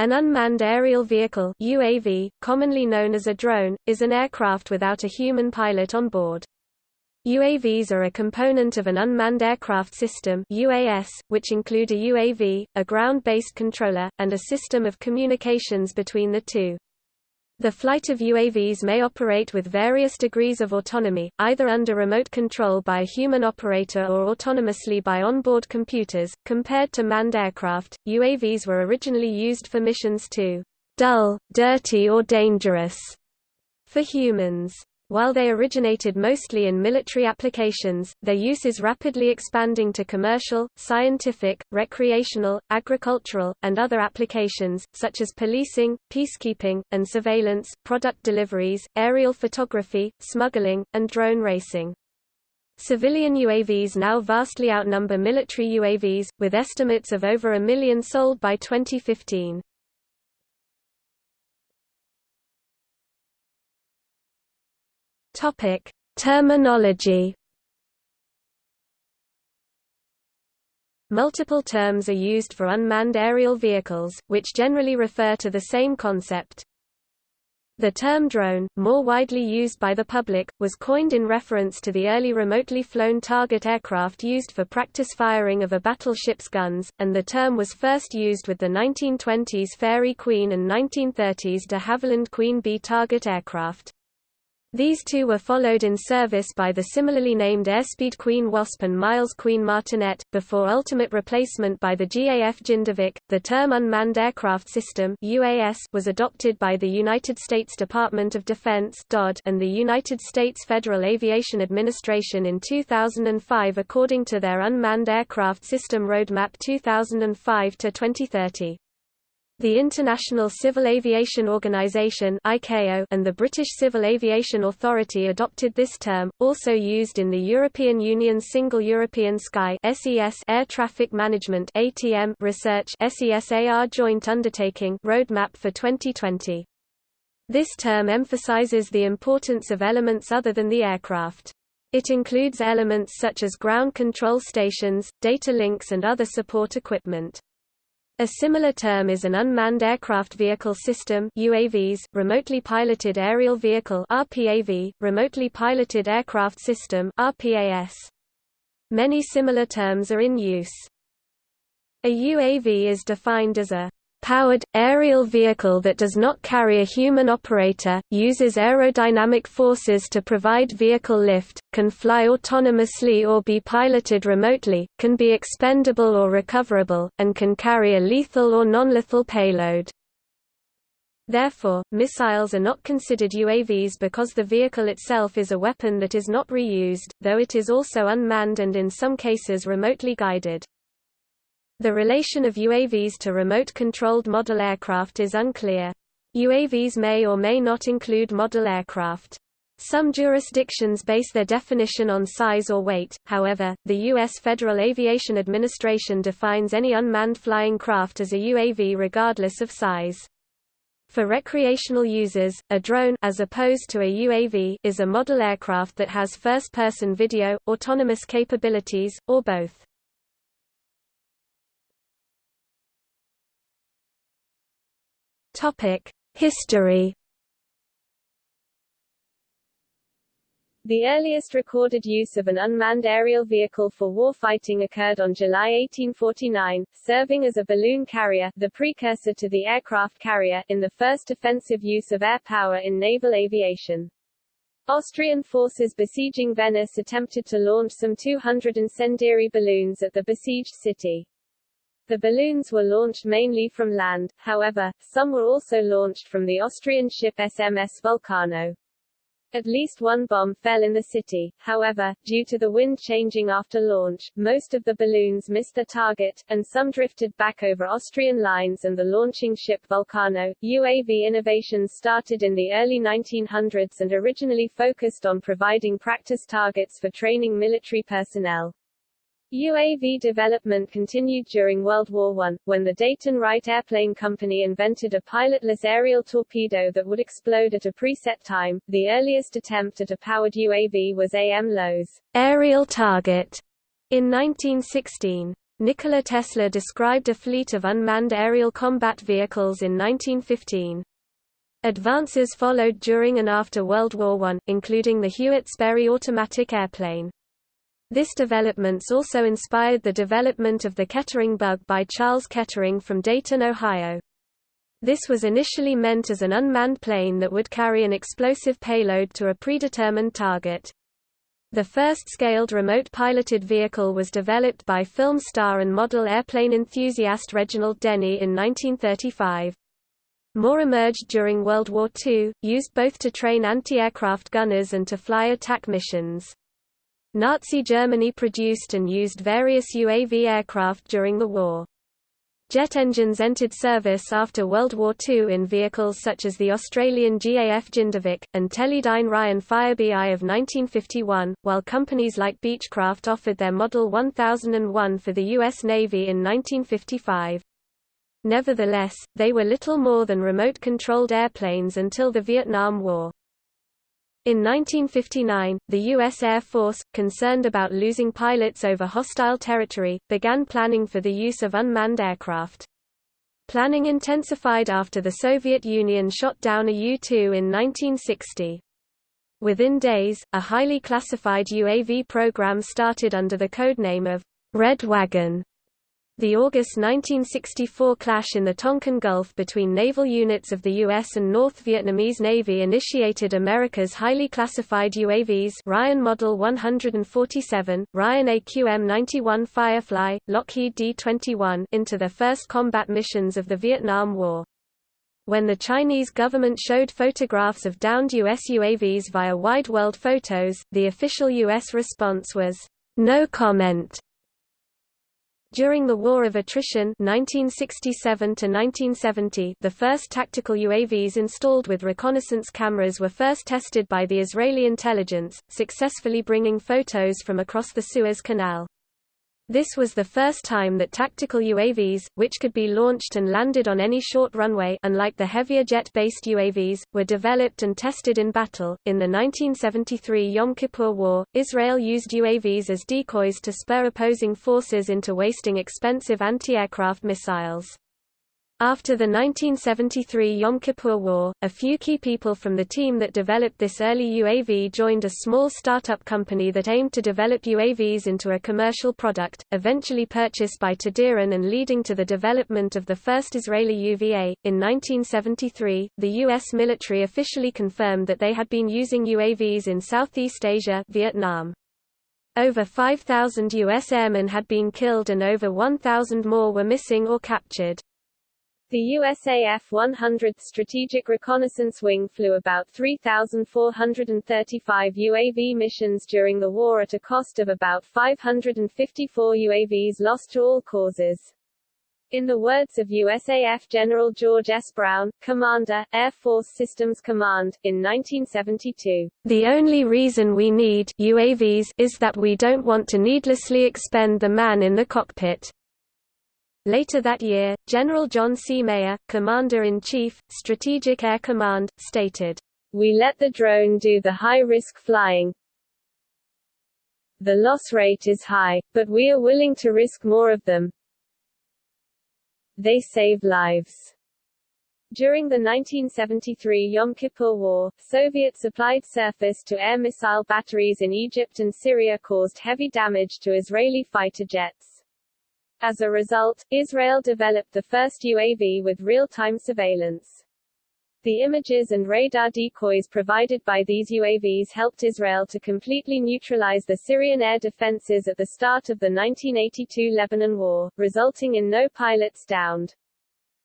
An unmanned aerial vehicle UAV, commonly known as a drone, is an aircraft without a human pilot on board. UAVs are a component of an unmanned aircraft system UAS, which include a UAV, a ground-based controller, and a system of communications between the two. The flight of UAVs may operate with various degrees of autonomy, either under remote control by a human operator or autonomously by onboard computers. Compared to manned aircraft, UAVs were originally used for missions too dull, dirty or dangerous for humans. While they originated mostly in military applications, their use is rapidly expanding to commercial, scientific, recreational, agricultural, and other applications, such as policing, peacekeeping, and surveillance, product deliveries, aerial photography, smuggling, and drone racing. Civilian UAVs now vastly outnumber military UAVs, with estimates of over a million sold by 2015. Topic: Terminology. Multiple terms are used for unmanned aerial vehicles, which generally refer to the same concept. The term drone, more widely used by the public, was coined in reference to the early remotely flown target aircraft used for practice firing of a battleship's guns, and the term was first used with the 1920s Fairey Queen and 1930s de Havilland Queen Bee target aircraft. These two were followed in service by the similarly named Airspeed Queen Wasp and Miles Queen Martinet, before ultimate replacement by the GAF Jindivik. The term Unmanned Aircraft System (UAS) was adopted by the United States Department of Defense (DoD) and the United States Federal Aviation Administration in 2005 according to their Unmanned Aircraft System Roadmap 2005 to 2030. The International Civil Aviation Organization and the British Civil Aviation Authority adopted this term, also used in the European Union's Single European Sky Air Traffic Management Research SESAR Joint Undertaking Roadmap for 2020. This term emphasizes the importance of elements other than the aircraft. It includes elements such as ground control stations, data links and other support equipment. A similar term is an unmanned aircraft vehicle system UAVs, remotely piloted aerial vehicle RPAV, remotely piloted aircraft system RPAS. Many similar terms are in use. A UAV is defined as a powered, aerial vehicle that does not carry a human operator, uses aerodynamic forces to provide vehicle lift, can fly autonomously or be piloted remotely, can be expendable or recoverable, and can carry a lethal or non-lethal payload. Therefore, missiles are not considered UAVs because the vehicle itself is a weapon that is not reused, though it is also unmanned and in some cases remotely guided. The relation of UAVs to remote-controlled model aircraft is unclear. UAVs may or may not include model aircraft. Some jurisdictions base their definition on size or weight, however, the U.S. Federal Aviation Administration defines any unmanned flying craft as a UAV regardless of size. For recreational users, a drone as opposed to a UAV is a model aircraft that has first-person video, autonomous capabilities, or both. History The earliest recorded use of an unmanned aerial vehicle for warfighting occurred on July 1849, serving as a balloon carrier the precursor to the aircraft carrier in the first offensive use of air power in naval aviation. Austrian forces besieging Venice attempted to launch some 200 incendiary balloons at the besieged city. The balloons were launched mainly from land, however, some were also launched from the Austrian ship SMS Vulcano. At least one bomb fell in the city, however, due to the wind changing after launch, most of the balloons missed their target, and some drifted back over Austrian lines and the launching ship Vulcano. UAV innovations started in the early 1900s and originally focused on providing practice targets for training military personnel. UAV development continued during World War I, when the Dayton Wright Airplane Company invented a pilotless aerial torpedo that would explode at a preset time. The earliest attempt at a powered UAV was A.M. Low's aerial target in 1916. Nikola Tesla described a fleet of unmanned aerial combat vehicles in 1915. Advances followed during and after World War I, including the Hewitt-Sperry automatic airplane. This developments also inspired the development of the Kettering bug by Charles Kettering from Dayton, Ohio. This was initially meant as an unmanned plane that would carry an explosive payload to a predetermined target. The first scaled remote piloted vehicle was developed by film star and model airplane enthusiast Reginald Denny in 1935. More emerged during World War II, used both to train anti-aircraft gunners and to fly attack missions. Nazi Germany produced and used various UAV aircraft during the war. Jet engines entered service after World War II in vehicles such as the Australian GAF Jindivik, and Teledyne Ryan Firebee of 1951, while companies like Beechcraft offered their Model 1001 for the U.S. Navy in 1955. Nevertheless, they were little more than remote-controlled airplanes until the Vietnam War. In 1959, the U.S. Air Force, concerned about losing pilots over hostile territory, began planning for the use of unmanned aircraft. Planning intensified after the Soviet Union shot down a U-2 in 1960. Within days, a highly classified UAV program started under the codename of Red Wagon the August 1964 clash in the Tonkin Gulf between naval units of the U.S. and North Vietnamese Navy initiated America's highly classified UAVs Ryan Model 147, Ryan AQM-91 Firefly, Lockheed D-21 into their first combat missions of the Vietnam War. When the Chinese government showed photographs of downed U.S. UAVs via Wide World Photos, the official U.S. response was, "...no comment." During the War of Attrition 1967 the first tactical UAVs installed with reconnaissance cameras were first tested by the Israeli intelligence, successfully bringing photos from across the Suez Canal. This was the first time that tactical UAVs, which could be launched and landed on any short runway unlike the heavier jet-based UAVs, were developed and tested in battle. In the 1973 Yom Kippur War, Israel used UAVs as decoys to spur opposing forces into wasting expensive anti-aircraft missiles. After the 1973 Yom Kippur War, a few key people from the team that developed this early UAV joined a small startup company that aimed to develop UAVs into a commercial product, eventually purchased by Tadiran and leading to the development of the first Israeli UVA. In 1973, the U.S. military officially confirmed that they had been using UAVs in Southeast Asia Vietnam. Over 5,000 U.S. airmen had been killed and over 1,000 more were missing or captured. The USAF 100th Strategic Reconnaissance Wing flew about 3,435 UAV missions during the war at a cost of about 554 UAVs lost to all causes. In the words of USAF General George S. Brown, Commander, Air Force Systems Command, in 1972, "...the only reason we need UAVs is that we don't want to needlessly expend the man in the cockpit." Later that year, General John C. Meyer, Commander-in-Chief, Strategic Air Command, stated, We let the drone do the high-risk flying. The loss rate is high, but we are willing to risk more of them. They save lives. During the 1973 Yom Kippur War, Soviet-supplied surface-to-air missile batteries in Egypt and Syria caused heavy damage to Israeli fighter jets. As a result, Israel developed the first UAV with real-time surveillance. The images and radar decoys provided by these UAVs helped Israel to completely neutralize the Syrian air defenses at the start of the 1982 Lebanon War, resulting in no pilots downed.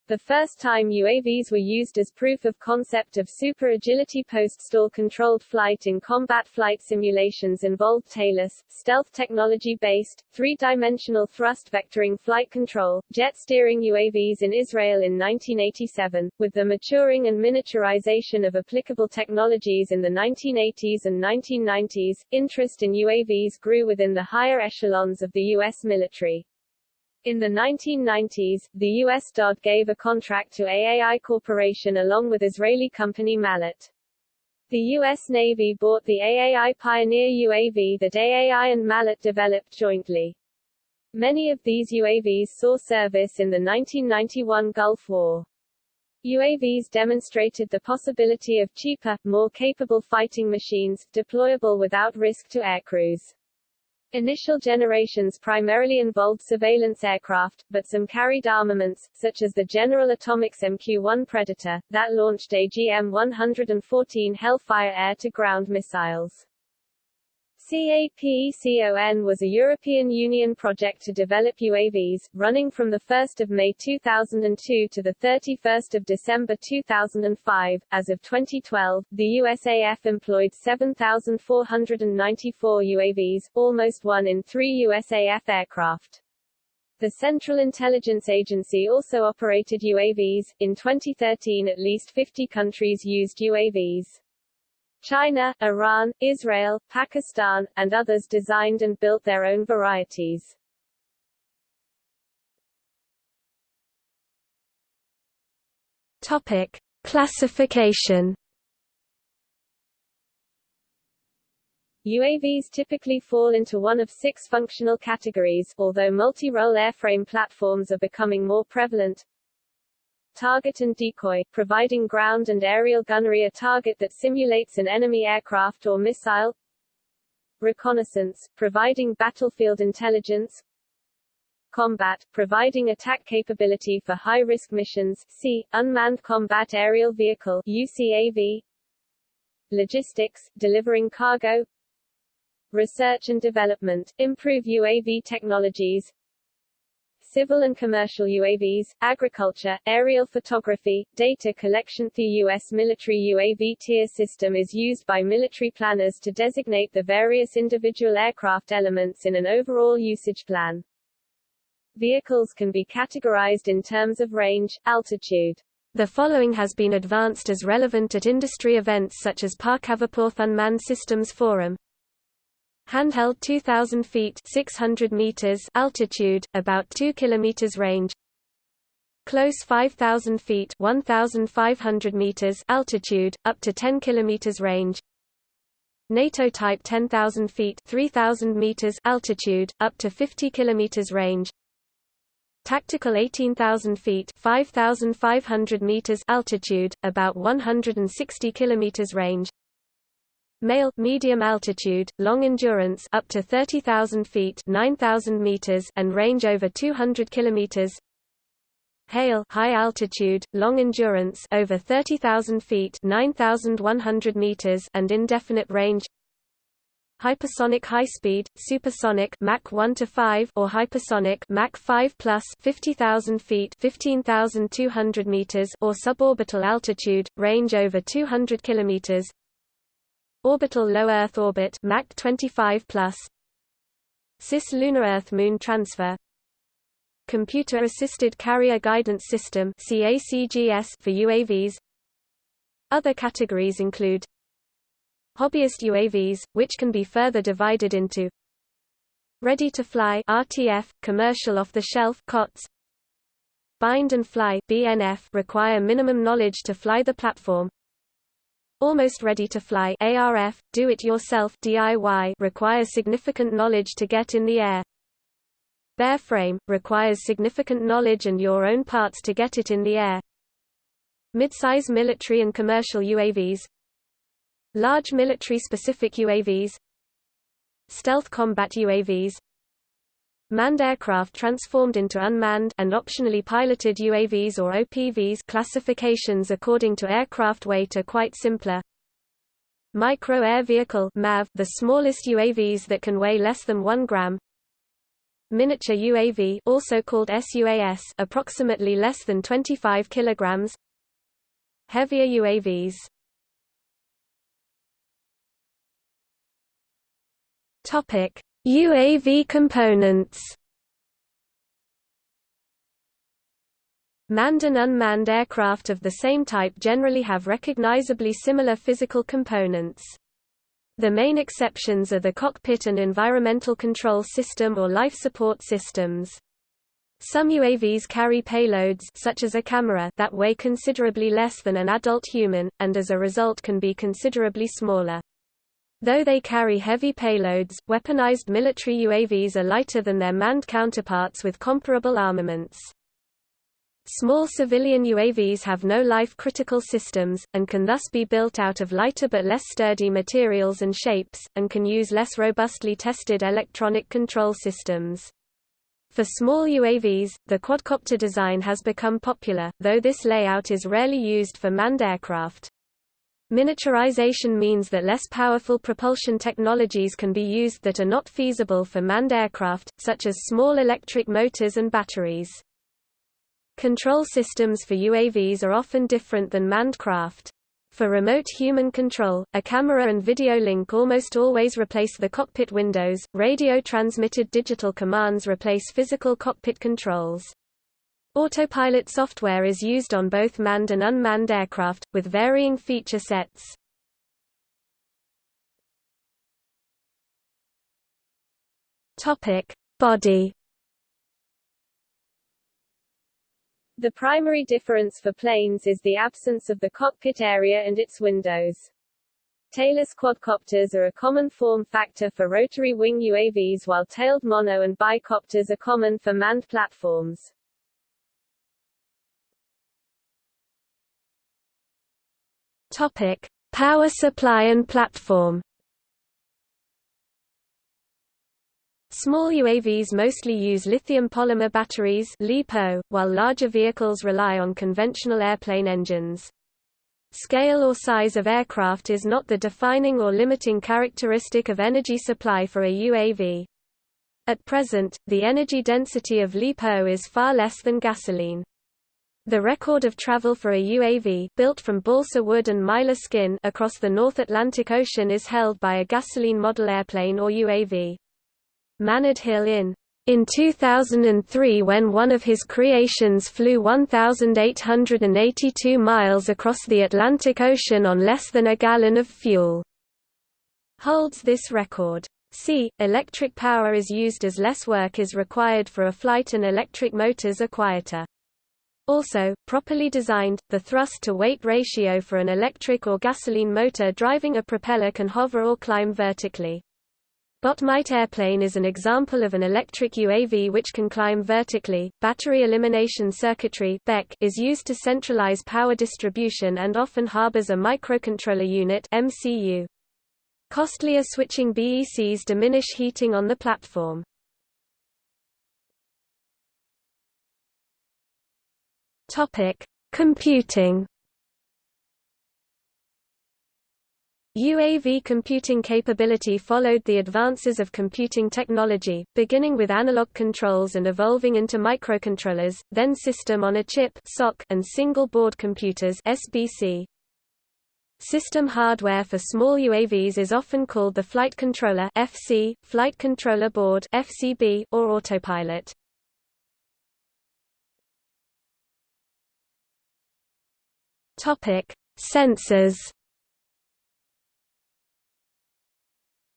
The first time UAVs were used as proof of concept of super-agility post-stall controlled flight in combat flight simulations involved tailless, stealth technology-based, three-dimensional thrust vectoring flight control, jet steering UAVs in Israel in 1987. With the maturing and miniaturization of applicable technologies in the 1980s and 1990s, interest in UAVs grew within the higher echelons of the U.S. military. In the 1990s, the U.S. DoD gave a contract to AAI Corporation along with Israeli company Mazlat. The U.S. Navy bought the AAI Pioneer UAV that AAI and Mazlat developed jointly. Many of these UAVs saw service in the 1991 Gulf War. UAVs demonstrated the possibility of cheaper, more capable fighting machines, deployable without risk to aircrews. Initial generations primarily involved surveillance aircraft, but some carried armaments, such as the General Atomics MQ-1 Predator, that launched AGM-114 Hellfire air-to-ground missiles. CAPECON was a European Union project to develop UAVs, running from 1 May 2002 to 31 December 2005. As of 2012, the USAF employed 7,494 UAVs, almost one in three USAF aircraft. The Central Intelligence Agency also operated UAVs. In 2013 at least 50 countries used UAVs. China, Iran, Israel, Pakistan, and others designed and built their own varieties. Topic: Classification. UAVs typically fall into one of six functional categories, although multi-role airframe platforms are becoming more prevalent target and decoy, providing ground and aerial gunnery a target that simulates an enemy aircraft or missile. Reconnaissance, providing battlefield intelligence. Combat, providing attack capability for high-risk missions. C, unmanned combat aerial vehicle UCAV logistics, delivering cargo. Research and development, improve UAV technologies civil and commercial UAVs, agriculture, aerial photography, data collection. The U.S. military UAV tier system is used by military planners to designate the various individual aircraft elements in an overall usage plan. Vehicles can be categorized in terms of range, altitude. The following has been advanced as relevant at industry events such as Parc Aberporth Unmanned Systems Forum. Handheld 2000 feet 600 meters altitude, about 2 kilometers range. Close 5000 feet 1500 meters altitude, up to 10 kilometers range. NATO type 10,000 feet 3000 meters altitude, up to 50 kilometers range. Tactical 18,000 feet 5,500 meters altitude, about 160 kilometers range. Male medium altitude, long endurance up to 30,000 feet 9,000 meters and range over 200 kilometers. HALE high altitude, long endurance over 30,000 feet 9,100 meters and indefinite range. Hypersonic high speed, supersonic Mach 1 to 5 or hypersonic Mach 5 plus 50,000 feet 15,200 meters or suborbital altitude, range over 200 kilometers. Orbital low Earth orbit Mach 25 plus cislunar Earth Moon transfer Computer Assisted Carrier Guidance System CACGS for UAVs Other categories include Hobbyist UAVs, which can be further divided into Ready to fly RTF, commercial off-the-shelf COTS Bind and fly BNF require minimum knowledge to fly the platform Almost ready to fly ARF, do-it-yourself DIY requires significant knowledge to get in the air. Bare frame, requires significant knowledge and your own parts to get it in the air. Midsize military and commercial UAVs Large military-specific UAVs Stealth combat UAVs Manned aircraft transformed into unmanned and optionally piloted UAVs or OPVs classifications according to aircraft weight are quite simpler. Micro Air Vehicle MAV, the smallest UAVs that can weigh less than 1 gram. Miniature UAV also called SUAS approximately less than 25 kilograms. Heavier UAVs Topic UAV components Manned and unmanned aircraft of the same type generally have recognizably similar physical components. The main exceptions are the cockpit and environmental control system or life support systems. Some UAVs carry payloads such as a camera that weigh considerably less than an adult human, and as a result can be considerably smaller. Though they carry heavy payloads, weaponized military UAVs are lighter than their manned counterparts with comparable armaments. Small civilian UAVs have no life-critical systems, and can thus be built out of lighter but less sturdy materials and shapes, and can use less robustly tested electronic control systems. For small UAVs, the quadcopter design has become popular, though this layout is rarely used for manned aircraft. Miniaturization means that less powerful propulsion technologies can be used that are not feasible for manned aircraft, such as small electric motors and batteries. Control systems for UAVs are often different than manned craft. For remote human control, a camera and video link almost always replace the cockpit windows, radio-transmitted digital commands replace physical cockpit controls. Autopilot software is used on both manned and unmanned aircraft, with varying feature sets. Body The primary difference for planes is the absence of the cockpit area and its windows. Tailless quadcopters are a common form factor for rotary wing UAVs while tailed mono and bicopters are common for manned platforms. Topic: Power supply and platform. Small UAVs mostly use lithium polymer batteries LiPo, while larger vehicles rely on conventional airplane engines. Scale or size of aircraft is not the defining or limiting characteristic of energy supply for a UAV. At present, the energy density of LiPo is far less than gasoline. The record of travel for a UAV built from balsa wood and mylar skin across the North Atlantic Ocean is held by a gasoline model airplane or UAV. Maynard Hill in in 2003 when one of his creations flew 1,882 miles across the Atlantic Ocean on less than a gallon of fuel. Holds this record. C. Electric power is used as less work is required for a flight and electric motors are quieter. Also, properly designed, the thrust-to-weight ratio for an electric or gasoline motor driving a propeller can hover or climb vertically. Botmite airplane is an example of an electric UAV which can climb vertically. Battery elimination circuitry (BEC) is used to centralize power distribution and often harbors a microcontroller unit (MCU). Costlier switching BECs diminish heating on the platform. Topic: Computing UAV computing capability followed the advances of computing technology, beginning with analog controls and evolving into microcontrollers, then system-on-a-chip and single-board computers SBC. System hardware for small UAVs is often called the Flight Controller FC, Flight Controller Board FCB, or Autopilot. Sensors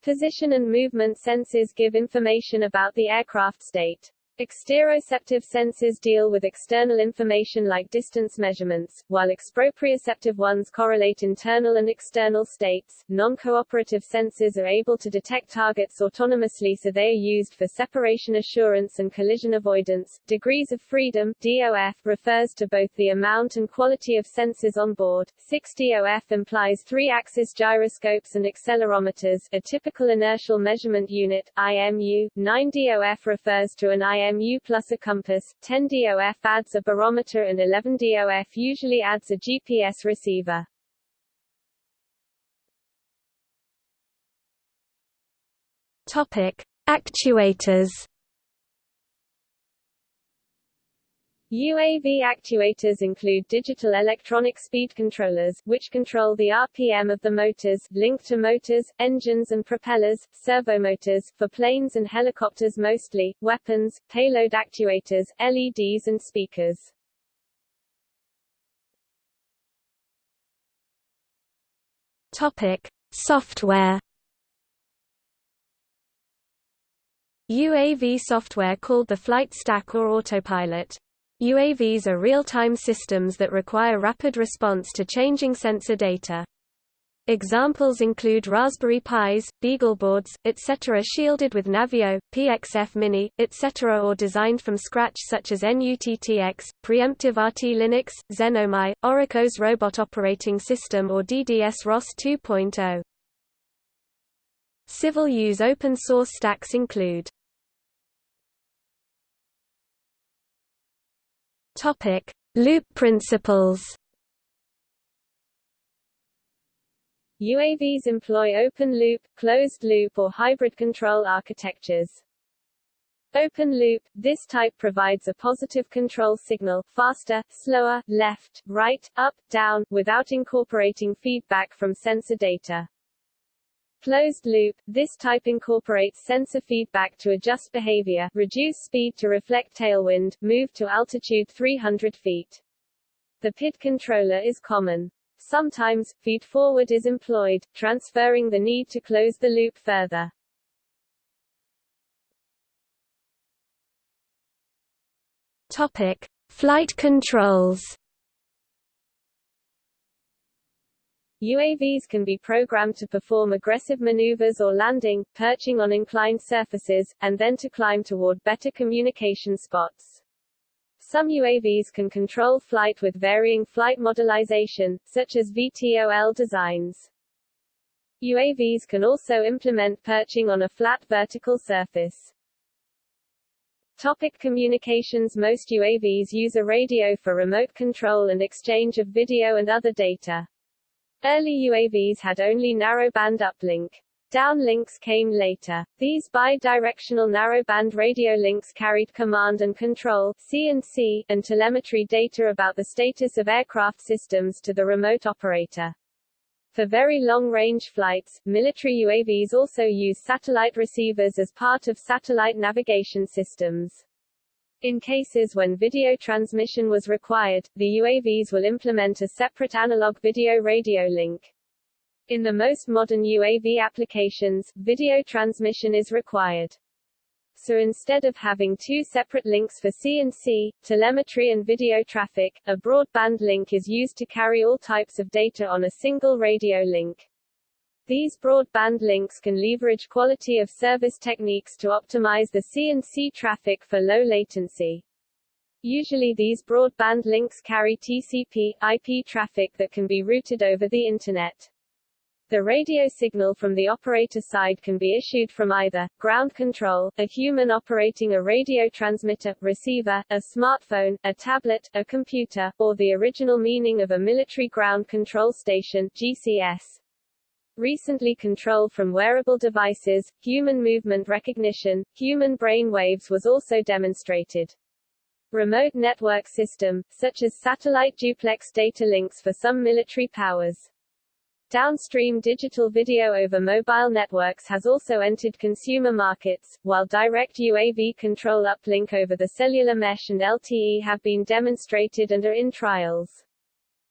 Position and movement sensors give information about the aircraft state. Exteroceptive sensors deal with external information like distance measurements, while exproprioceptive ones correlate internal and external states. Non-cooperative sensors are able to detect targets autonomously so they are used for separation assurance and collision avoidance. Degrees of freedom DOF refers to both the amount and quality of sensors on board. 6 DOF implies three-axis gyroscopes and accelerometers, a typical inertial measurement unit, IMU. 9 DOF refers to an IMU IMU plus a compass, 10 DOF adds a barometer and 11 DOF usually adds a GPS receiver. Topic: Actuators UAV actuators include digital electronic speed controllers, which control the RPM of the motors, linked to motors, engines and propellers, servomotors, for planes and helicopters mostly, weapons, payload actuators, LEDs and speakers. Topic. Software UAV software called the flight stack or autopilot UAVs are real-time systems that require rapid response to changing sensor data. Examples include Raspberry Pis, BeagleBoards, etc. shielded with Navio, PXF Mini, etc. or designed from scratch such as NUTTX, Preemptive RT Linux, Xenomai, Orocos Robot Operating System or DDS ROS 2.0. Civil use open source stacks include Topic: Loop principles. UAVs employ open-loop, closed-loop or hybrid control architectures. Open loop – This type provides a positive control signal faster, slower, left, right, up, down, without incorporating feedback from sensor data. Closed loop – This type incorporates sensor feedback to adjust behavior, reduce speed to reflect tailwind, move to altitude 300 feet. The PID controller is common. Sometimes, feed-forward is employed, transferring the need to close the loop further. Topic. Flight controls UAVs can be programmed to perform aggressive maneuvers or landing, perching on inclined surfaces, and then to climb toward better communication spots. Some UAVs can control flight with varying flight modelization, such as VTOL designs. UAVs can also implement perching on a flat vertical surface. Topic communications Most UAVs use a radio for remote control and exchange of video and other data. Early UAVs had only narrowband uplink. Downlinks came later. These bi-directional narrowband radio links carried command and control (CNC) and telemetry data about the status of aircraft systems to the remote operator. For very long-range flights, military UAVs also use satellite receivers as part of satellite navigation systems. In cases when video transmission was required, the UAVs will implement a separate analog video radio link. In the most modern UAV applications, video transmission is required. So instead of having two separate links for CNC, telemetry and video traffic, a broadband link is used to carry all types of data on a single radio link. These broadband links can leverage quality of service techniques to optimize the CNC traffic for low latency. Usually these broadband links carry TCP, IP traffic that can be routed over the Internet. The radio signal from the operator side can be issued from either, ground control, a human operating a radio transmitter, receiver, a smartphone, a tablet, a computer, or the original meaning of a military ground control station GCS. Recently control from wearable devices, human movement recognition, human brain waves was also demonstrated. Remote network system, such as satellite duplex data links for some military powers. Downstream digital video over mobile networks has also entered consumer markets, while direct UAV control uplink over the cellular mesh and LTE have been demonstrated and are in trials.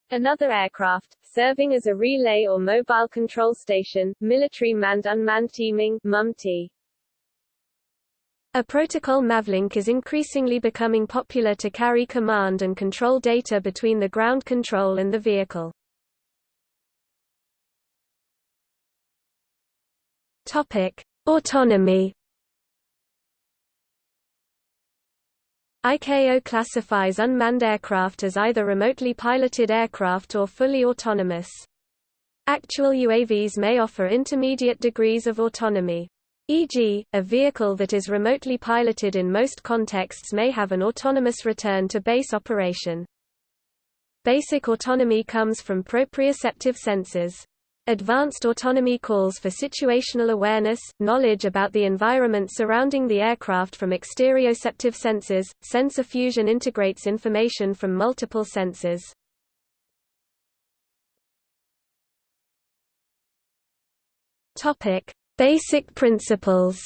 Another aircraft, serving as a relay or mobile control station, military manned-unmanned teaming MUMT. A protocol Mavlink is increasingly becoming popular to carry command and control data between the ground control and the vehicle. Topic: Autonomy. ICAO classifies unmanned aircraft as either remotely piloted aircraft or fully autonomous. Actual UAVs may offer intermediate degrees of autonomy. E.g., a vehicle that is remotely piloted in most contexts may have an autonomous return to base operation. Basic autonomy comes from proprioceptive sensors. Advanced autonomy calls for situational awareness, knowledge about the environment surrounding the aircraft from exteroceptive sensors. Sensor fusion integrates information from multiple sensors. Topic: Basic principles.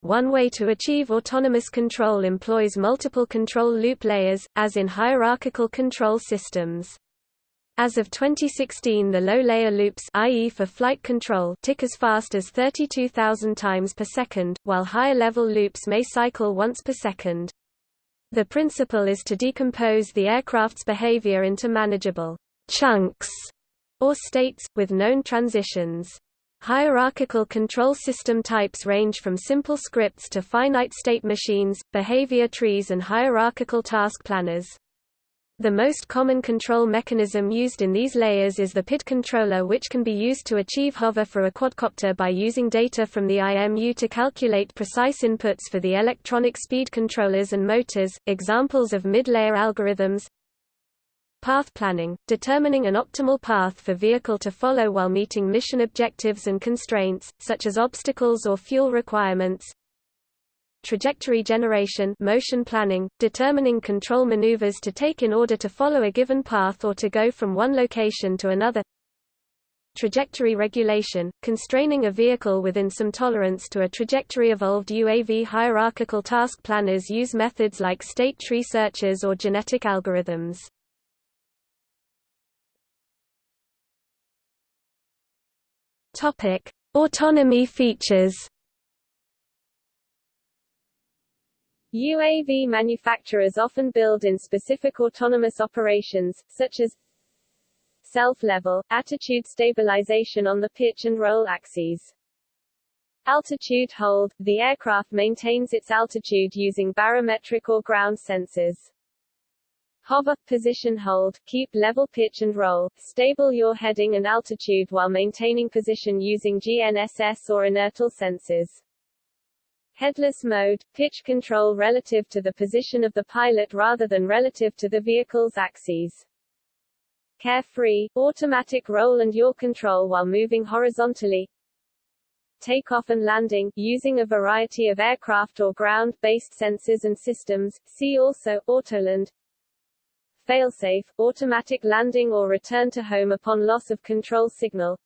One way to achieve autonomous control employs multiple control loop layers, as in hierarchical control systems. As of 2016 the low-layer loops i.e. for flight control tick as fast as 32,000 times per second, while higher-level loops may cycle once per second. The principle is to decompose the aircraft's behavior into manageable chunks or states, with known transitions. Hierarchical control system types range from simple scripts to finite state machines, behavior trees and hierarchical task planners. The most common control mechanism used in these layers is the PID controller which can be used to achieve hover for a quadcopter by using data from the IMU to calculate precise inputs for the electronic speed controllers and motors. Examples of mid-layer algorithms Path planning, determining an optimal path for vehicle to follow while meeting mission objectives and constraints, such as obstacles or fuel requirements trajectory generation motion planning, determining control maneuvers to take in order to follow a given path or to go from one location to another trajectory regulation, constraining a vehicle within some tolerance to a trajectory evolved UAV hierarchical task planners use methods like state tree searches or genetic algorithms. Topic: Autonomy features UAV manufacturers often build in specific autonomous operations, such as self-level, attitude stabilization on the pitch and roll axes. Altitude hold – The aircraft maintains its altitude using barometric or ground sensors. Hover – Position hold – Keep level pitch and roll, stable your heading and altitude while maintaining position using GNSS or inertial sensors. Headless mode, pitch control relative to the position of the pilot rather than relative to the vehicle's axes. Carefree, automatic roll and yaw control while moving horizontally. Takeoff and landing, using a variety of aircraft or ground-based sensors and systems, see also, Autoland. Failsafe, automatic landing or return to home upon loss of control signal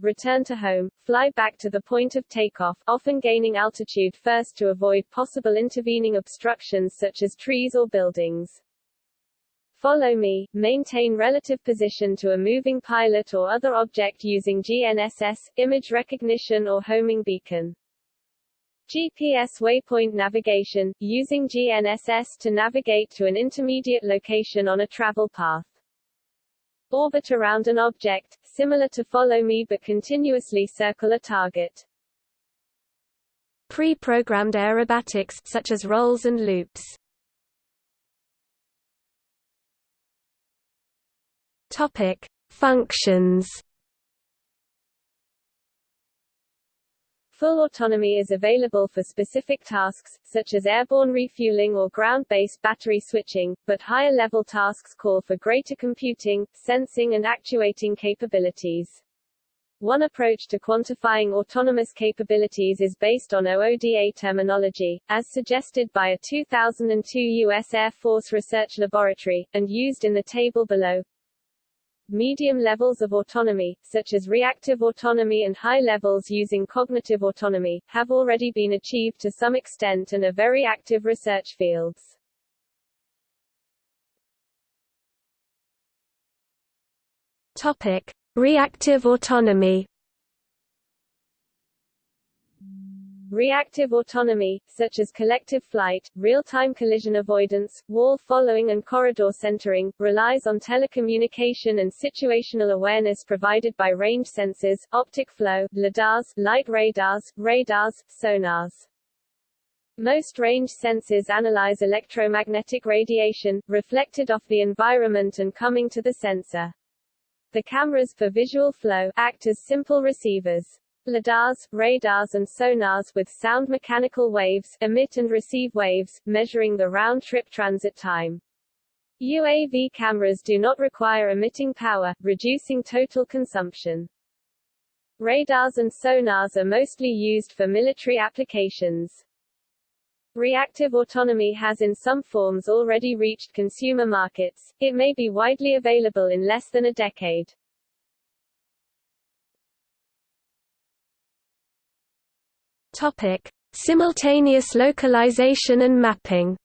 return to home, fly back to the point of takeoff, often gaining altitude first to avoid possible intervening obstructions such as trees or buildings. Follow me, maintain relative position to a moving pilot or other object using GNSS, image recognition or homing beacon. GPS waypoint navigation, using GNSS to navigate to an intermediate location on a travel path. Orbit around an object, similar to follow me but continuously circle a target. Pre-programmed aerobatics such as rolls and loops. Topic: Functions Full autonomy is available for specific tasks, such as airborne refueling or ground-based battery switching, but higher-level tasks call for greater computing, sensing and actuating capabilities. One approach to quantifying autonomous capabilities is based on OODA terminology, as suggested by a 2002 U.S. Air Force Research Laboratory, and used in the table below. Medium levels of autonomy, such as reactive autonomy and high levels using cognitive autonomy, have already been achieved to some extent and are very active research fields. Topic: Reactive autonomy Reactive autonomy, such as collective flight, real-time collision avoidance, wall following and corridor centering, relies on telecommunication and situational awareness provided by range sensors, optic flow, lidars, light radars, radars, sonars. Most range sensors analyze electromagnetic radiation, reflected off the environment and coming to the sensor. The cameras for visual flow act as simple receivers. Lidars, radars and sonars with sound mechanical waves emit and receive waves, measuring the round-trip transit time. UAV cameras do not require emitting power, reducing total consumption. Radars and sonars are mostly used for military applications. Reactive autonomy has in some forms already reached consumer markets, it may be widely available in less than a decade. Topic: Simultaneous localization and mapping.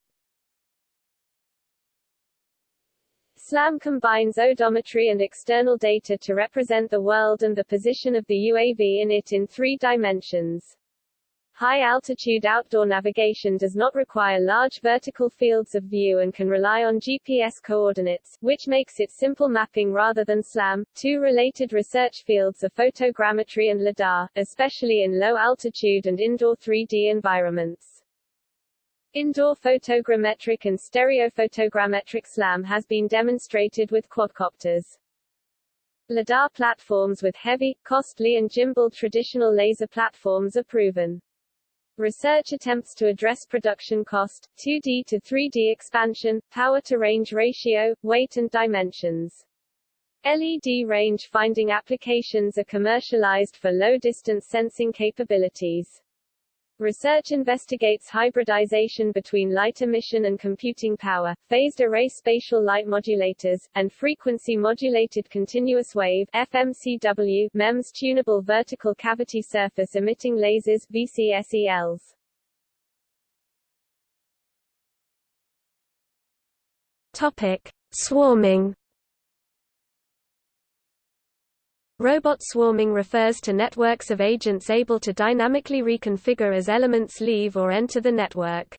SLAM combines odometry and external data to represent the world and the position of the UAV in it in three dimensions. High-altitude outdoor navigation does not require large vertical fields of view and can rely on GPS coordinates, which makes it simple mapping rather than SLAM. Two related research fields are photogrammetry and LIDAR, especially in low-altitude and indoor 3D environments. Indoor photogrammetric and stereophotogrammetric SLAM has been demonstrated with quadcopters. LiDAR platforms with heavy, costly and gimbaled traditional laser platforms are proven. Research attempts to address production cost, 2D to 3D expansion, power-to-range ratio, weight and dimensions. LED range finding applications are commercialized for low-distance sensing capabilities. Research investigates hybridization between light emission and computing power, phased array spatial light modulators, and frequency-modulated continuous wave FMCW MEMS tunable vertical cavity surface emitting lasers VCSELs. Topic: Swarming Robot swarming refers to networks of agents able to dynamically reconfigure as elements leave or enter the network.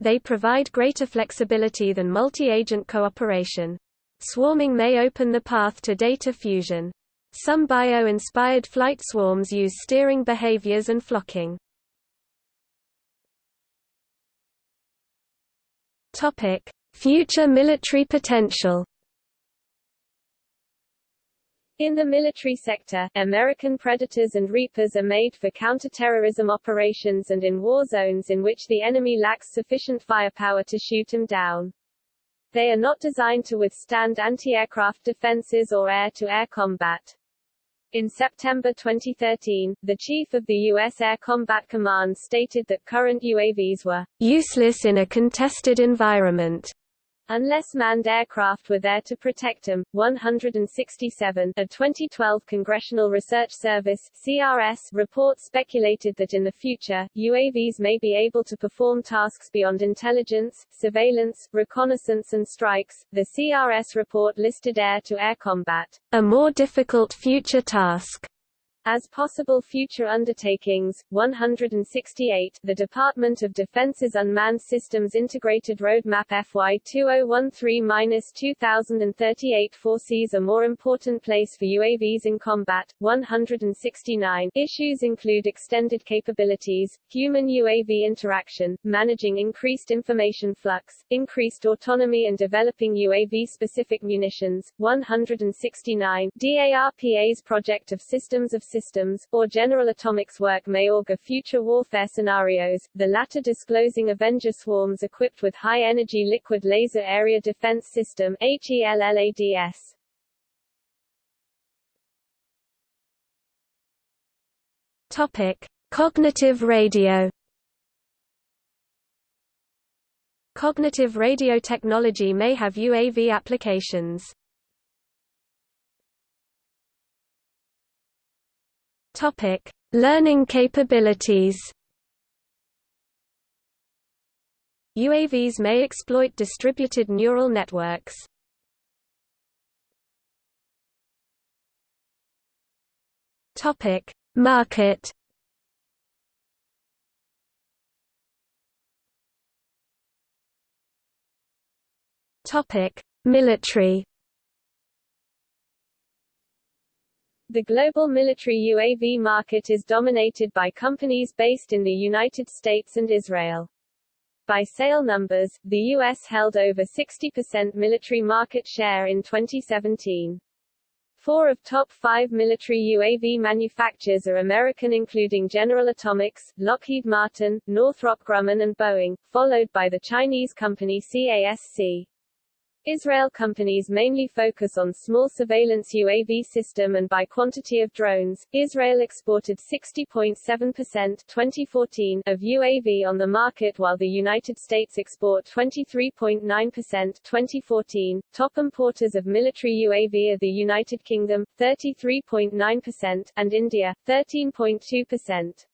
They provide greater flexibility than multi-agent cooperation. Swarming may open the path to data fusion. Some bio-inspired flight swarms use steering behaviors and flocking. Future military potential. In the military sector, American Predators and Reapers are made for counterterrorism operations and in war zones in which the enemy lacks sufficient firepower to shoot them down. They are not designed to withstand anti-aircraft defenses or air-to-air -air combat. In September 2013, the chief of the U.S. Air Combat Command stated that current UAVs were useless in a contested environment Unless manned aircraft were there to protect them. 167 A 2012 Congressional Research Service CRS report speculated that in the future, UAVs may be able to perform tasks beyond intelligence, surveillance, reconnaissance and strikes. The CRS report listed air-to-air -air combat, a more difficult future task as possible future undertakings, 168 the Department of Defense's Unmanned Systems Integrated Roadmap FY 2013-2038 foresees a more important place for UAVs in combat, 169 issues include extended capabilities, human-UAV interaction, managing increased information flux, increased autonomy and developing UAV-specific munitions, 169 DARPA's project of systems of systems, or General Atomics work may augur future warfare scenarios, the latter disclosing Avenger swarms equipped with High-Energy Liquid Laser Area Defense System HELLADS. Topic: Cognitive radio. Cognitive radio technology may have UAV applications. Topic: Learning capabilities. UAVs may exploit distributed neural networks. Topic: Market. Topic: Military. The global military UAV market is dominated by companies based in the United States and Israel. By sale numbers, the U.S. held over 60% military market share in 2017. Four of top five military UAV manufacturers are American including General Atomics, Lockheed Martin, Northrop Grumman and Boeing, followed by the Chinese company CASC. Israel companies mainly focus on small surveillance UAV system and by quantity of drones. Israel exported 60.7% 2014 of UAV on the market while the United States export 23.9% 2014. Top importers of military UAV are the United Kingdom 33.9% and India 13.2%.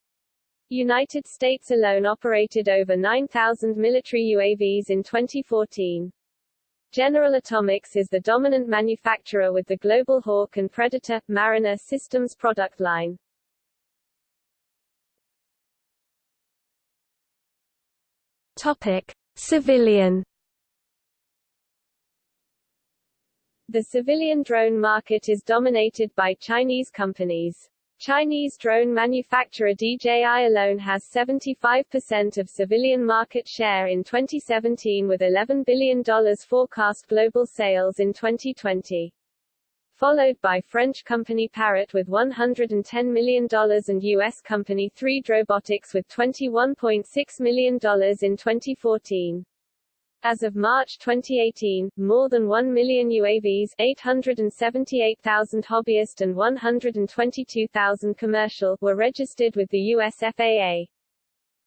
United States alone operated over 9,000 military UAVs in 2014. General Atomics is the dominant manufacturer with the Global Hawk and Predator, Mariner systems product line. Topic. Civilian The civilian drone market is dominated by Chinese companies. Chinese drone manufacturer DJI alone has 75% of civilian market share in 2017 with $11 billion forecast global sales in 2020. Followed by French company Parrot with $110 million and U.S. company 3D Robotics with $21.6 million in 2014. As of March 2018, more than 1 million UAVs 878,000 hobbyist and 122,000 commercial were registered with the US FAA.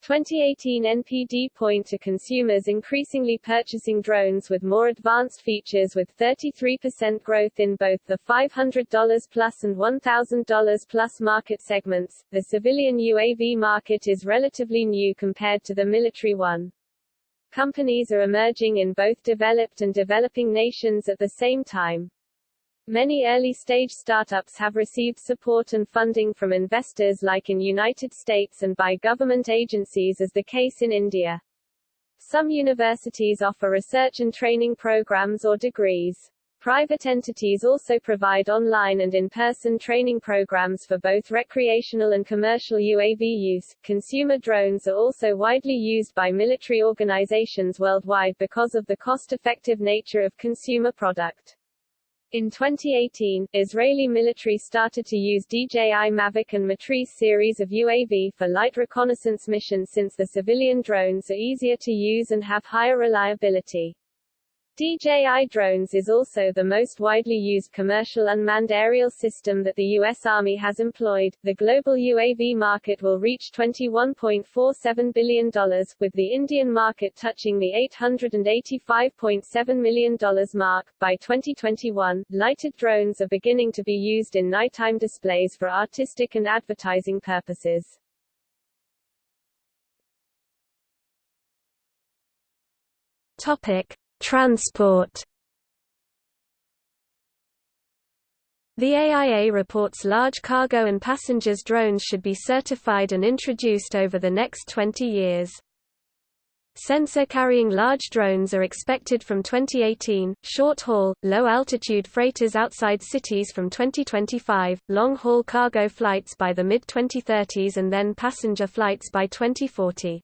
2018 NPD point to consumers increasingly purchasing drones with more advanced features with 33% growth in both the $500 plus and $1,000 plus market segments. The civilian UAV market is relatively new compared to the military one. Companies are emerging in both developed and developing nations at the same time. Many early-stage startups have received support and funding from investors like in United States and by government agencies as the case in India. Some universities offer research and training programs or degrees. Private entities also provide online and in-person training programs for both recreational and commercial UAV use. Consumer drones are also widely used by military organizations worldwide because of the cost-effective nature of consumer product. In 2018, Israeli military started to use DJI Mavic and Matrice series of UAV for light reconnaissance missions since the civilian drones are easier to use and have higher reliability. DJI drones is also the most widely used commercial unmanned aerial system that the U.S. Army has employed. The global UAV market will reach $21.47 billion, with the Indian market touching the $885.7 million mark. By 2021, lighted drones are beginning to be used in nighttime displays for artistic and advertising purposes. Topic. Transport The AIA reports large cargo and passengers drones should be certified and introduced over the next 20 years. Sensor-carrying large drones are expected from 2018, short-haul, low-altitude freighters outside cities from 2025, long-haul cargo flights by the mid-2030s and then passenger flights by 2040.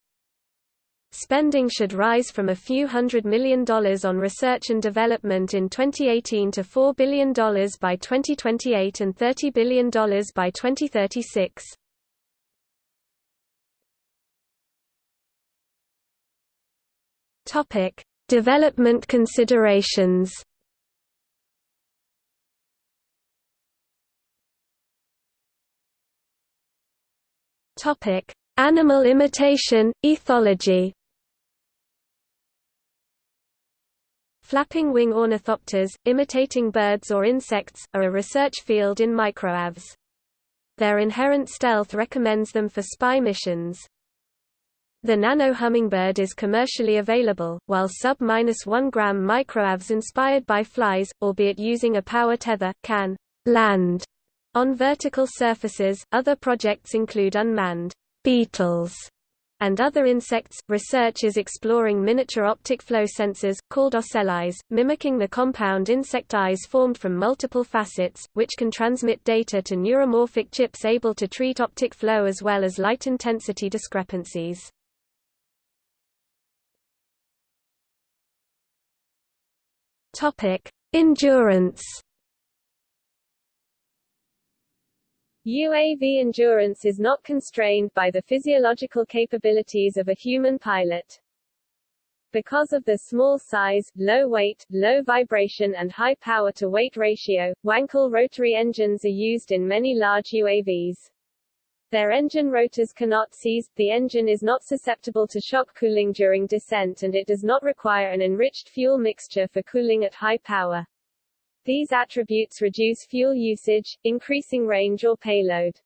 Spending should rise from a few hundred million dollars on research and development in 2018 to $4 billion by 2028 and $30 billion by 2036. Topic: Development considerations. Topic: Animal imitation, ethology Flapping wing ornithopters, imitating birds or insects, are a research field in microavs. Their inherent stealth recommends them for spy missions. The nano hummingbird is commercially available, while sub-1 gram microavs inspired by flies, albeit using a power tether, can land on vertical surfaces. Other projects include unmanned beetles and other insects. Research is exploring miniature optic flow sensors, called ocellies, mimicking the compound insect eyes formed from multiple facets, which can transmit data to neuromorphic chips able to treat optic flow as well as light intensity discrepancies. Endurance UAV endurance is not constrained by the physiological capabilities of a human pilot. Because of the small size, low weight, low vibration and high power-to-weight ratio, Wankel rotary engines are used in many large UAVs. Their engine rotors cannot seize, the engine is not susceptible to shock cooling during descent and it does not require an enriched fuel mixture for cooling at high power. These attributes reduce fuel usage, increasing range or payload.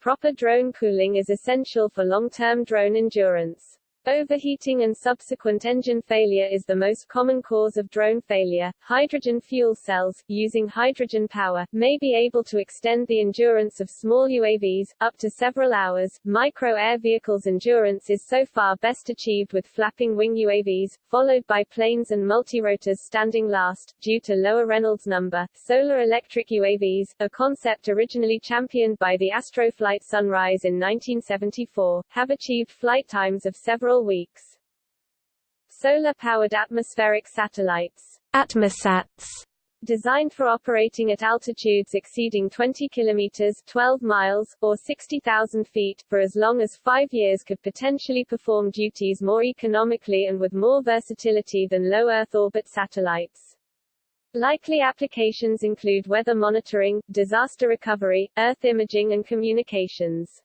Proper drone cooling is essential for long-term drone endurance. Overheating and subsequent engine failure is the most common cause of drone failure. Hydrogen fuel cells, using hydrogen power, may be able to extend the endurance of small UAVs, up to several hours. Micro air vehicles' endurance is so far best achieved with flapping wing UAVs, followed by planes and multirotors standing last, due to lower Reynolds number. Solar electric UAVs, a concept originally championed by the Astroflight Sunrise in 1974, have achieved flight times of several several weeks. Solar-powered atmospheric satellites Atmosats designed for operating at altitudes exceeding 20 kilometers 12 miles, or 60,000 feet, for as long as five years could potentially perform duties more economically and with more versatility than low Earth orbit satellites. Likely applications include weather monitoring, disaster recovery, Earth imaging and communications.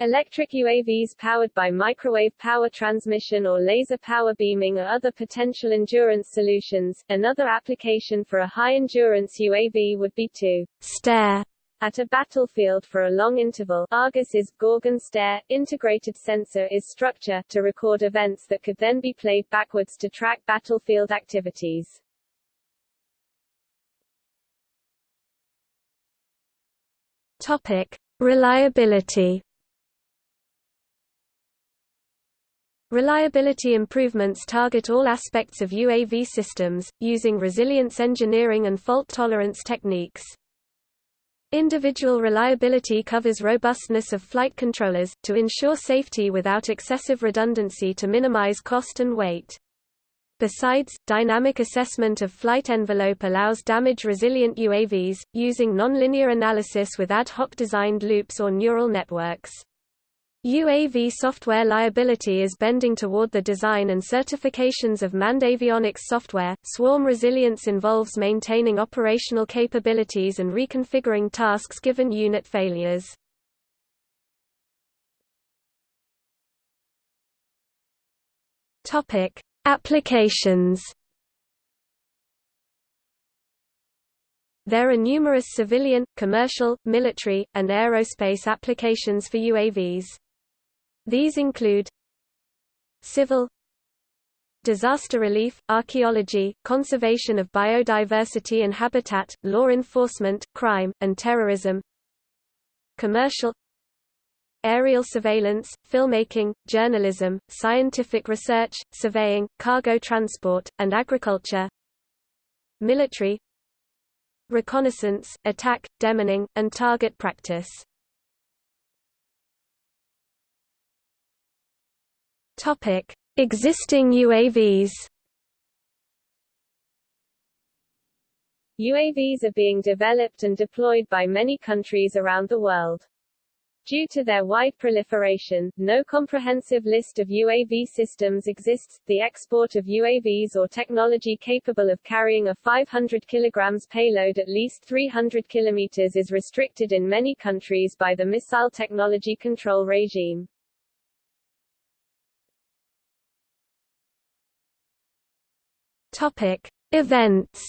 Electric UAVs powered by microwave power transmission or laser power beaming are other potential endurance solutions. Another application for a high-endurance UAV would be to stare at a battlefield for a long interval. Argus is Gorgon stare. Integrated sensor is structure to record events that could then be played backwards to track battlefield activities. Topic: Reliability Reliability improvements target all aspects of UAV systems, using resilience engineering and fault tolerance techniques. Individual reliability covers robustness of flight controllers, to ensure safety without excessive redundancy to minimize cost and weight. Besides, dynamic assessment of flight envelope allows damage-resilient UAVs, using nonlinear analysis with ad hoc designed loops or neural networks. UAV software liability is bending toward the design and certifications of manned avionics software. Swarm resilience involves maintaining operational capabilities and reconfiguring tasks given unit failures. Topic: Applications. There are numerous civilian, commercial, military, and aerospace applications for UAVs. These include civil disaster relief, archaeology, conservation of biodiversity and habitat, law enforcement, crime, and terrorism commercial aerial surveillance, filmmaking, journalism, scientific research, surveying, cargo transport, and agriculture military reconnaissance, attack, demining, and target practice Topic: Existing UAVs. UAVs are being developed and deployed by many countries around the world. Due to their wide proliferation, no comprehensive list of UAV systems exists. The export of UAVs or technology capable of carrying a 500 kg payload at least 300 km is restricted in many countries by the Missile Technology Control Regime. Topic: Events.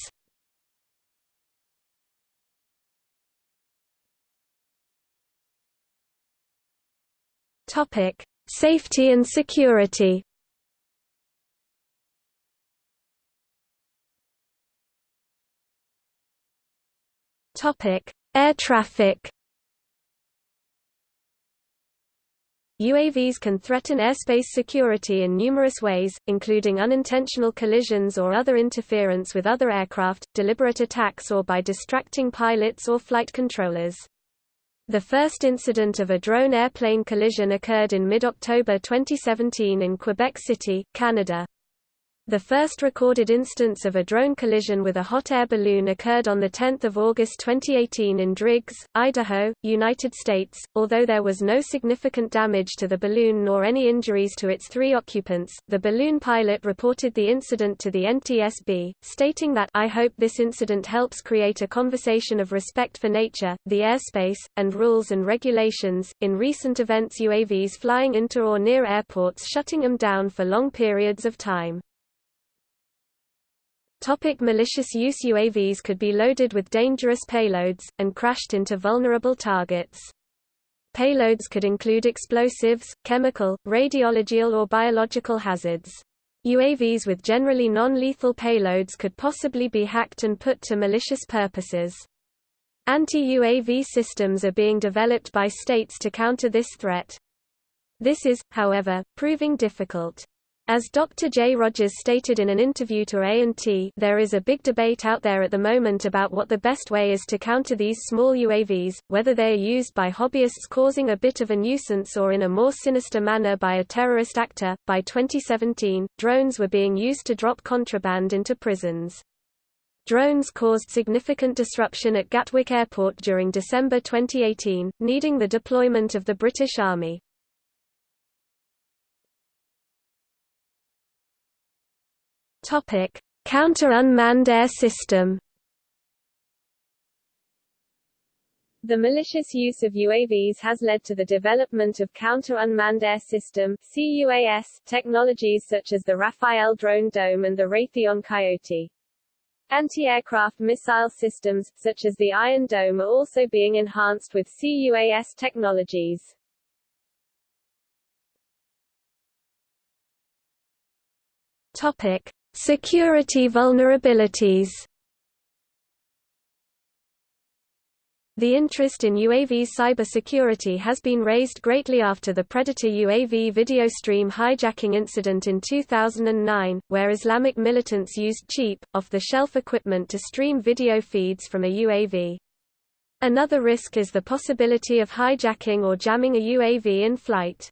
Topic: Safety and security. Topic: Air traffic. UAVs can threaten airspace security in numerous ways, including unintentional collisions or other interference with other aircraft, deliberate attacks or by distracting pilots or flight controllers. The first incident of a drone-airplane collision occurred in mid-October 2017 in Quebec City, Canada. The first recorded instance of a drone collision with a hot air balloon occurred on 10 August 2018 in Driggs, Idaho, United States. Although there was no significant damage to the balloon nor any injuries to its three occupants, the balloon pilot reported the incident to the NTSB, stating that I hope this incident helps create a conversation of respect for nature, the airspace, and rules and regulations. In recent events, UAVs flying into or near airports shutting them down for long periods of time. Topic malicious use UAVs could be loaded with dangerous payloads, and crashed into vulnerable targets. Payloads could include explosives, chemical, radiological or biological hazards. UAVs with generally non-lethal payloads could possibly be hacked and put to malicious purposes. Anti-UAV systems are being developed by states to counter this threat. This is, however, proving difficult. As Dr. J. Rogers stated in an interview to A&T there is a big debate out there at the moment about what the best way is to counter these small UAVs, whether they are used by hobbyists causing a bit of a nuisance or in a more sinister manner by a terrorist actor. By 2017, drones were being used to drop contraband into prisons. Drones caused significant disruption at Gatwick Airport during December 2018, needing the deployment of the British Army. Topic: Counter-unmanned air system. The malicious use of UAVs has led to the development of counter-unmanned air system CUAS technologies such as the Rafael drone dome and the Raytheon Coyote. Anti-aircraft missile systems, such as the Iron Dome are also being enhanced with CUAS technologies. Topic. Security vulnerabilities The interest in UAV cybersecurity has been raised greatly after the Predator UAV video stream hijacking incident in 2009, where Islamic militants used cheap, off-the-shelf equipment to stream video feeds from a UAV. Another risk is the possibility of hijacking or jamming a UAV in flight.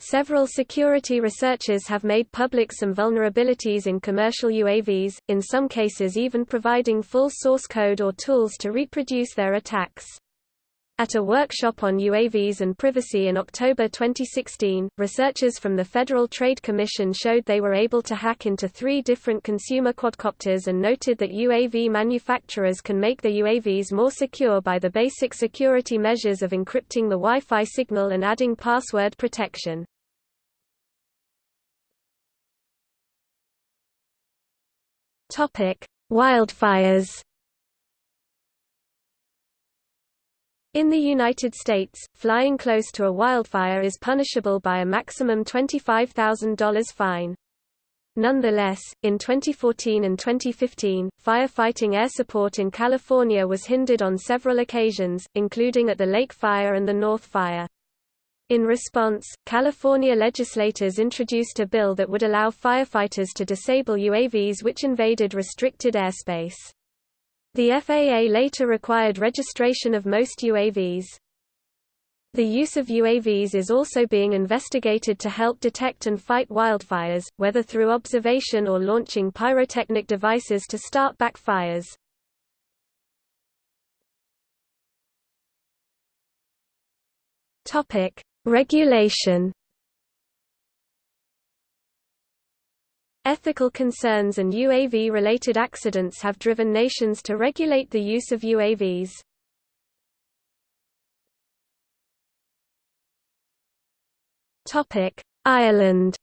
Several security researchers have made public some vulnerabilities in commercial UAVs, in some cases even providing full source code or tools to reproduce their attacks. At a workshop on UAVs and privacy in October 2016, researchers from the Federal Trade Commission showed they were able to hack into three different consumer quadcopters and noted that UAV manufacturers can make the UAVs more secure by the basic security measures of encrypting the Wi-Fi signal and adding password protection. Wildfires In the United States, flying close to a wildfire is punishable by a maximum $25,000 fine. Nonetheless, in 2014 and 2015, firefighting air support in California was hindered on several occasions, including at the Lake Fire and the North Fire. In response, California legislators introduced a bill that would allow firefighters to disable UAVs which invaded restricted airspace. The FAA later required registration of most UAVs. The use of UAVs is also being investigated to help detect and fight wildfires, whether through observation or launching pyrotechnic devices to start back fires. Regulation Ethical concerns and UAV-related accidents have driven nations to regulate the use of UAVs. Ireland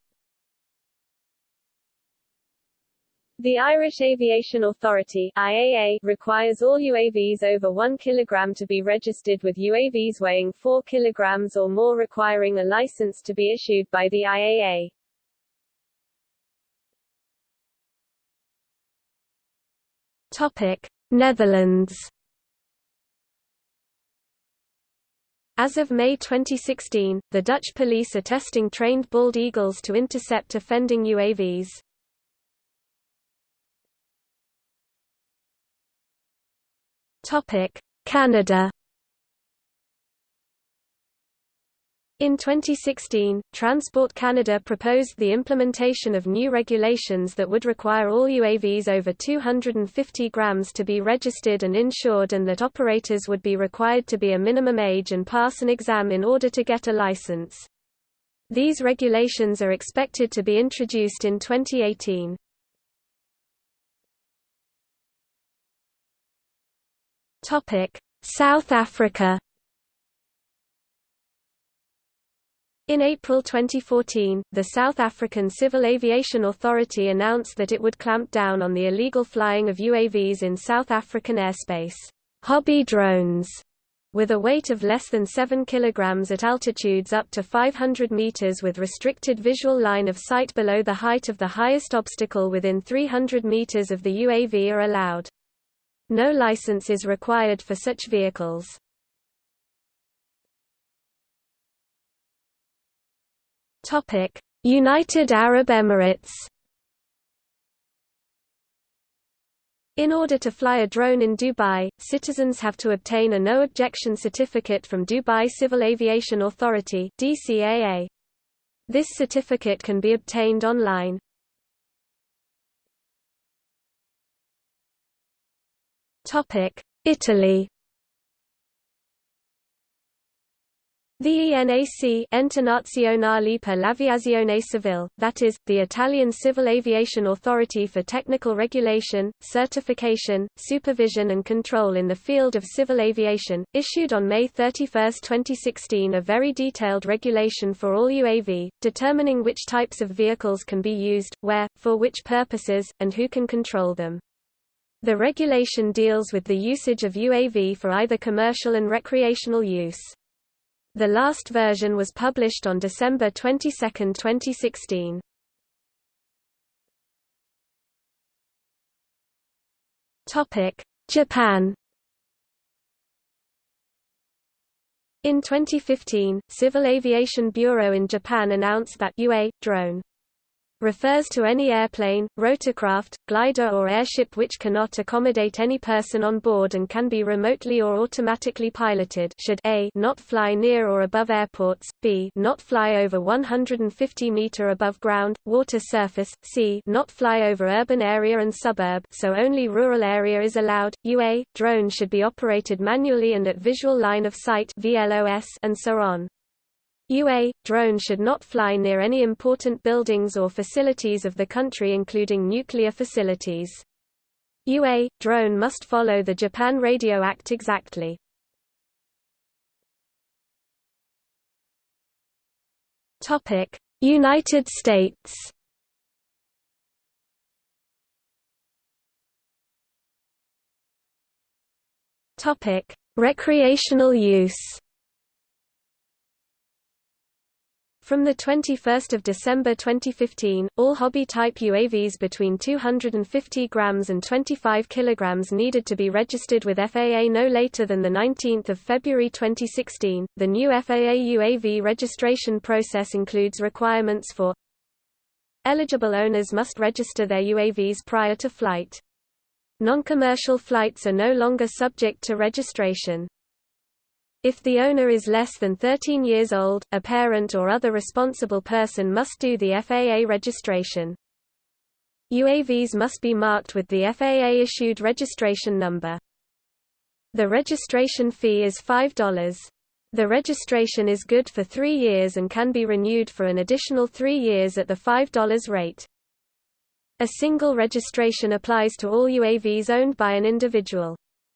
The Irish Aviation Authority IAA requires all UAVs over 1 kg to be registered with UAVs weighing 4 kg or more requiring a license to be issued by the IAA. Topic: Netherlands. As of May 2016, the Dutch police are testing trained bald eagles to intercept offending UAVs. Topic: Canada. In 2016, Transport Canada proposed the implementation of new regulations that would require all UAVs over 250 grams to be registered and insured and that operators would be required to be a minimum age and pass an exam in order to get a license. These regulations are expected to be introduced in 2018. South Africa In April 2014, the South African Civil Aviation Authority announced that it would clamp down on the illegal flying of UAVs in South African airspace. Hobby drones with a weight of less than 7 kg at altitudes up to 500 meters with restricted visual line of sight below the height of the highest obstacle within 300 meters of the UAV are allowed. No license is required for such vehicles. United Arab Emirates In order to fly a drone in Dubai, citizens have to obtain a no-objection certificate from Dubai Civil Aviation Authority DCAA. This certificate can be obtained online. Italy The ENAC Ente Nazionale per l'Aviazione Civile, that is, the Italian Civil Aviation Authority for technical regulation, certification, supervision and control in the field of civil aviation, issued on May 31, 2016 a very detailed regulation for all UAV, determining which types of vehicles can be used, where, for which purposes, and who can control them. The regulation deals with the usage of UAV for either commercial and recreational use. The last version was published on December 22, 2016. Topic: Japan. In 2015, Civil Aviation Bureau in Japan announced that UA drone refers to any airplane, rotorcraft, glider or airship which cannot accommodate any person on board and can be remotely or automatically piloted should a not fly near or above airports, b not fly over 150 meter above ground, water surface, c not fly over urban area and suburb so only rural area is allowed, UA, drone should be operated manually and at visual line of sight VLOS and so on. UA, drone should not fly near any important buildings or facilities of the country including nuclear facilities. UA, drone must follow the Japan Radio Act exactly. United States Recreational use From 21 December 2015, all hobby-type UAVs between 250 grams and 25 kilograms needed to be registered with FAA no later than 19 February 2016. The new FAA UAV registration process includes requirements for Eligible owners must register their UAVs prior to flight. Non-commercial flights are no longer subject to registration. If the owner is less than 13 years old, a parent or other responsible person must do the FAA registration. UAVs must be marked with the FAA-issued registration number. The registration fee is $5. The registration is good for three years and can be renewed for an additional three years at the $5 rate. A single registration applies to all UAVs owned by an individual.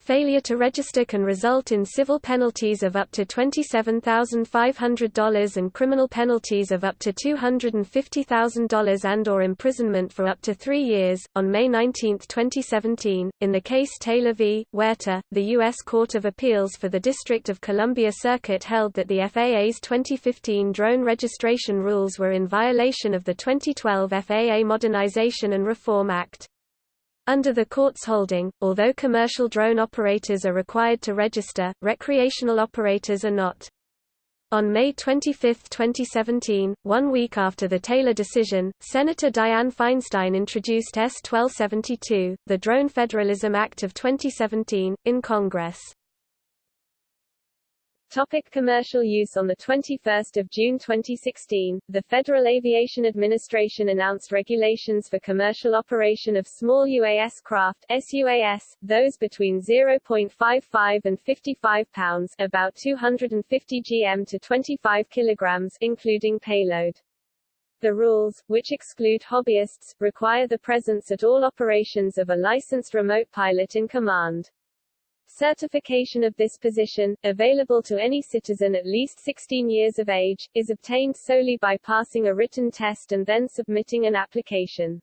Failure to register can result in civil penalties of up to $27,500 and criminal penalties of up to $250,000 and or imprisonment for up to 3 years. On May 19, 2017, in the case Taylor v. Huerta, the US Court of Appeals for the District of Columbia Circuit held that the FAA's 2015 drone registration rules were in violation of the 2012 FAA Modernization and Reform Act. Under the court's holding, although commercial drone operators are required to register, recreational operators are not. On May 25, 2017, one week after the Taylor decision, Senator Dianne Feinstein introduced S. 1272, the Drone Federalism Act of 2017, in Congress. Topic commercial use On 21 June 2016, the Federal Aviation Administration announced regulations for commercial operation of small UAS craft SUAS, those between 0.55 and 55 pounds about 250 gm to 25 kilograms including payload. The rules, which exclude hobbyists, require the presence at all operations of a licensed remote pilot in command. Certification of this position, available to any citizen at least 16 years of age, is obtained solely by passing a written test and then submitting an application.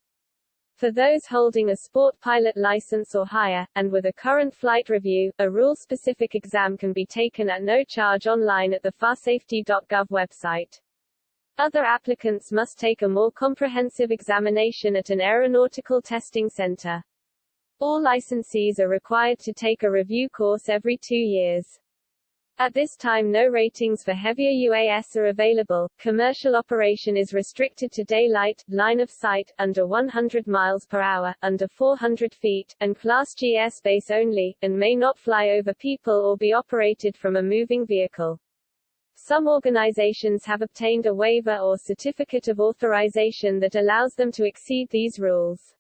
For those holding a sport pilot license or higher, and with a current flight review, a rule-specific exam can be taken at no charge online at the faasafety.gov website. Other applicants must take a more comprehensive examination at an aeronautical testing center. All licensees are required to take a review course every two years. At this time no ratings for heavier UAS are available, commercial operation is restricted to daylight, line of sight, under 100 miles per hour, under 400 feet, and Class G airspace only, and may not fly over people or be operated from a moving vehicle. Some organizations have obtained a waiver or certificate of authorization that allows them to exceed these rules.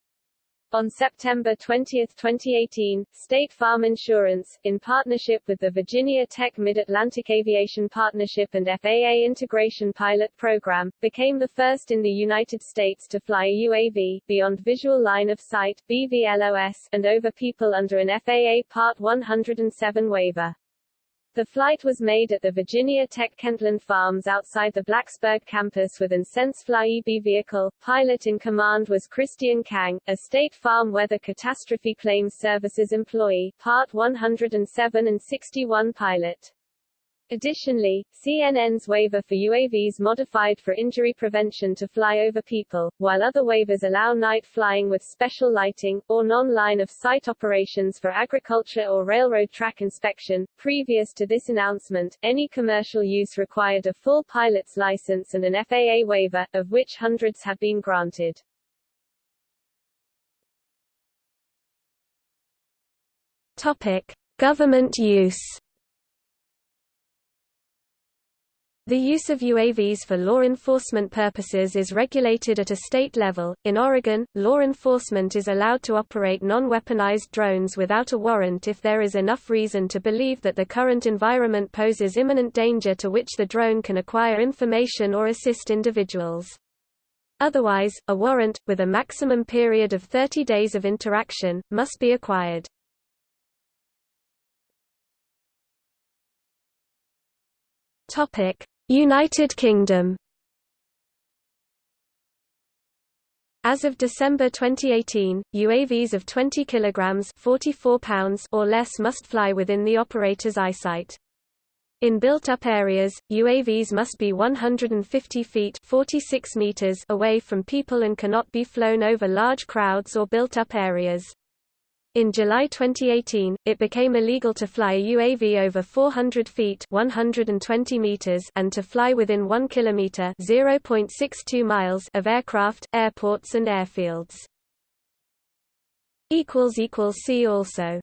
On September 20, 2018, State Farm Insurance, in partnership with the Virginia Tech Mid-Atlantic Aviation Partnership and FAA Integration Pilot Program, became the first in the United States to fly a UAV, beyond visual line of sight BVLOS, and over people under an FAA Part 107 waiver. The flight was made at the Virginia Tech Kentland Farms outside the Blacksburg campus with an SenseFly eBee vehicle. Pilot in command was Christian Kang, a State Farm Weather Catastrophe Claims Services employee, Part 107 and 61 pilot. Additionally, CNN's waiver for UAVs modified for injury prevention to fly over people, while other waivers allow night flying with special lighting, or non-line of sight operations for agriculture or railroad track inspection. Previous to this announcement, any commercial use required a full pilot's license and an FAA waiver, of which hundreds have been granted. Topic: Government use The use of UAVs for law enforcement purposes is regulated at a state level. In Oregon, law enforcement is allowed to operate non-weaponized drones without a warrant if there is enough reason to believe that the current environment poses imminent danger to which the drone can acquire information or assist individuals. Otherwise, a warrant, with a maximum period of 30 days of interaction, must be acquired. Topic: United Kingdom As of December 2018, UAVs of 20 kilograms 44 pounds or less must fly within the operator's eyesight. In built-up areas, UAVs must be 150 feet 46 meters away from people and cannot be flown over large crowds or built-up areas. In July 2018, it became illegal to fly a UAV over 400 feet 120 meters and to fly within 1 kilometer 0.62 miles of aircraft, airports and airfields. See also